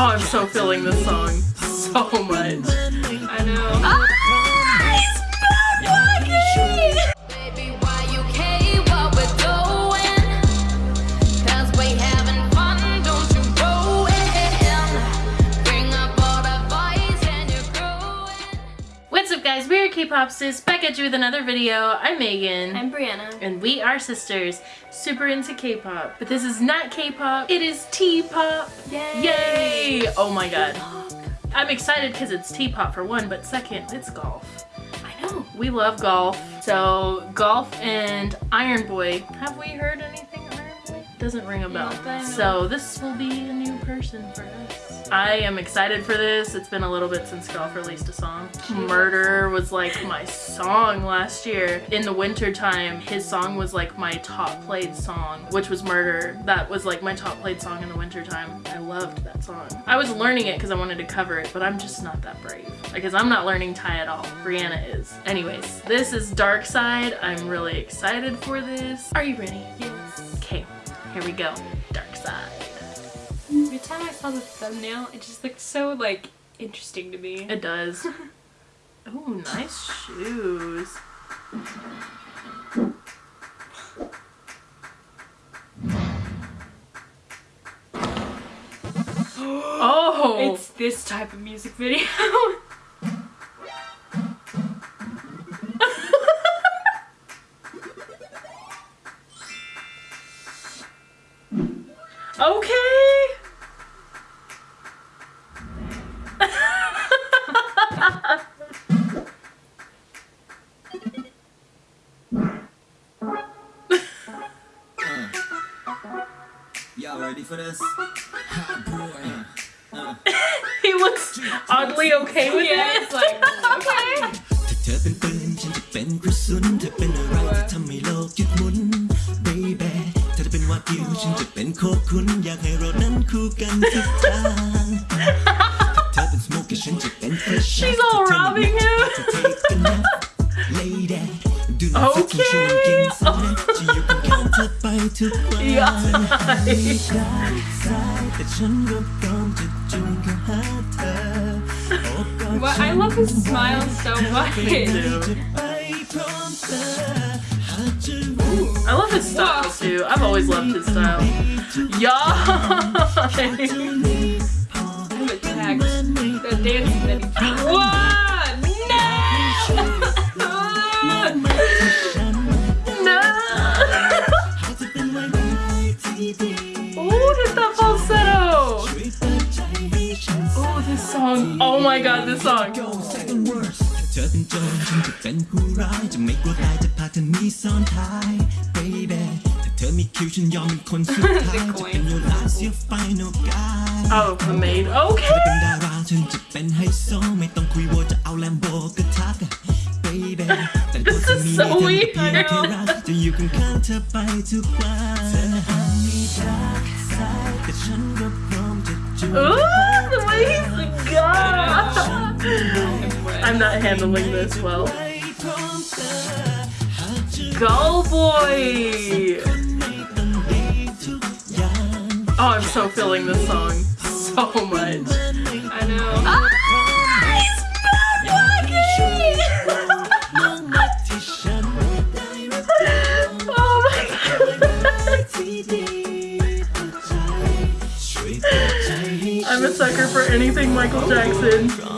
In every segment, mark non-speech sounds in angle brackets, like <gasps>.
Oh, I'm so feeling this song <laughs> so much. I know. Ah, K-Pop Sis, back at you with another video. I'm Megan. I'm Brianna. and we are sisters, super into K-pop. But this is not K-pop, it is T-pop. Yay! Yay! Oh my god. I'm excited because it's T-pop for one, but second, it's golf. I know. We love golf. So, golf and Iron Boy. Have we heard anything of Iron Boy? Doesn't ring a bell. Not that I know. So, this will be a new person for us. I am excited for this. It's been a little bit since golf released a song. Murder was like my song last year. In the winter time, his song was like my top played song, which was Murder. That was like my top played song in the winter time. I loved that song. I was learning it because I wanted to cover it, but I'm just not that brave. Because I'm not learning Thai at all. Brianna is. Anyways, this is Dark Side. I'm really excited for this. Are you ready? Yes. Here we go. Dark Side. Every time I saw the thumbnail, it just looked so like interesting to me. It does. <laughs> Oh, nice shoes. <gasps> Oh! It's this type of music video. <laughs> for this? Hot boy. he looks oddly okay with yeah, it. it's like okay. ถ้าเธอเป็นปืนฉันจะเป็นกระสุนเธอเป็นอะไรที่ทำให้โลกหยุดหมุน baby เธอจะเป็นวากิวฉันจะเป็นโคคุณอยากให้เรานั้นคู่กันทุกทางถ้าเธอเป็นสโมกฉันจะเป็น fresh She's all robbing him. จ ท<laughs> ุกวัน Yeah. แต่ฉันก็พร้อมจะจูงเข้าหาเธอโอบกอด What I love his smile so much. too. ไปพร้อมเธอหากจะรู้ I love his style too. I've always loved his style. Yeah. <laughs> I'm attacked. The dance that he my god, this song. go second verse เธอเป็นโจรฉันจะเป็นผู้ร้ายจะไม่กลัวตายจะพาเธอหนีซ่อนท้าย baby ถ้าเธอมีคิวฉันยอมเป็นคนสุดท้ายจะเป็น your last your final guy Oh, the maid. เธอ Okay. เป็นดาราฉันจะเป็นไฮโซไม่ต้องคุยว่าจะเอาแลมโบก็ทัก baby แต่ตัว This เธอ is มี so ไม่เพียง weird. แค่รักจะอยู่ข้างๆเธอไปทุกวันเธออาจมีดาร์กไซด์แต่ฉันก็พร้อมจะจูง I'm not handling this well. Go, boy! Oh, I'm so feeling this song so much. I know. Ah, <laughs> oh <laughs> I'm a sucker for anything Michael Jackson.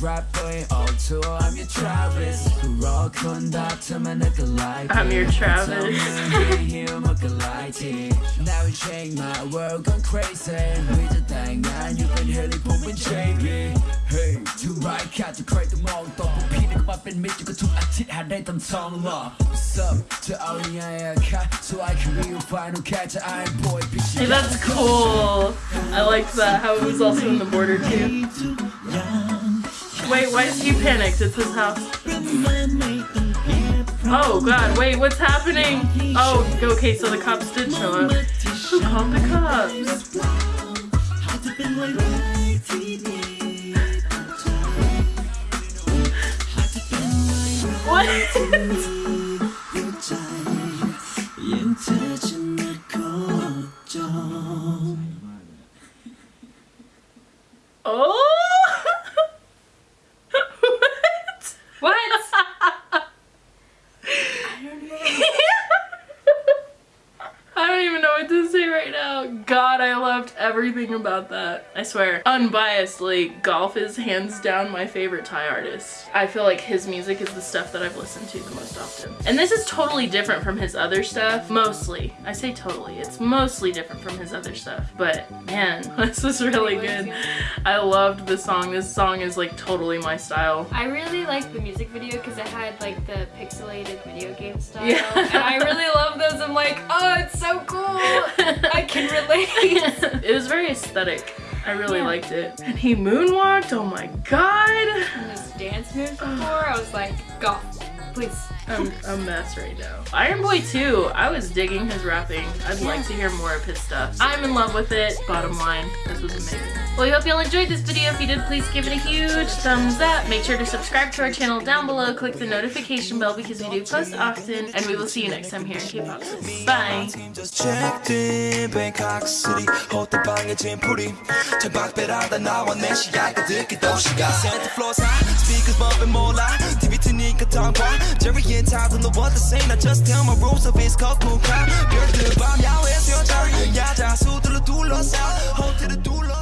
rapper also I'm your Travis. Rock conductor man look alike I'm your Travis. Now we change my world gone crazy. With the thing and you can hear it pumping JB Hey to right cat to create the mong top of Peter come up and meet you to a tit had they them song love What's up? To only I cat so I can be your final catch. Iron boy Hey that's cool. I like that how it was also in the border too. Yeah. Wait, why is he panicked? It's his house. Oh god, wait, what's happening? Oh, okay, so the cops did show up. Who called the cops? What? <laughs> oh! God, I loved everything about that. I swear, unbiasedly, Golf is hands down my favorite Thai artist. I feel like his music is the stuff that I've listened to the most often. And this is totally different from his other stuff. Mostly. I say totally. It's mostly different from his other stuff. But man, <laughs> this is really good. I loved the song. This song is like totally my style. I really liked the music video because it had like the pixelated video game style. Yeah. And I really love. <laughs> I'm like, oh, it's so cool. I can <laughs> relate. it was very aesthetic. I really Yeah. liked it. And he moonwalked. Oh my god. And those dance moves before, I was like, golf, I'm a mess right now. Iron Boy 2, I was digging his rapping. I'd like to hear more of his stuff. I'm in love with it. Bottom line, this was amazing. Well, we hope y'all enjoyed this video. If you did, please give it a huge thumbs up. Make sure to subscribe to our channel down below. Click the notification bell because we do post often. And we will see you next time here in K-Pop. Bye! 트니까 tongue Jerry and Todd don't know what to say I just tell my rules of it's called cool crowd 별들 밤 야외 수영장 야자 수들로 둘러싸 호텔을 둘러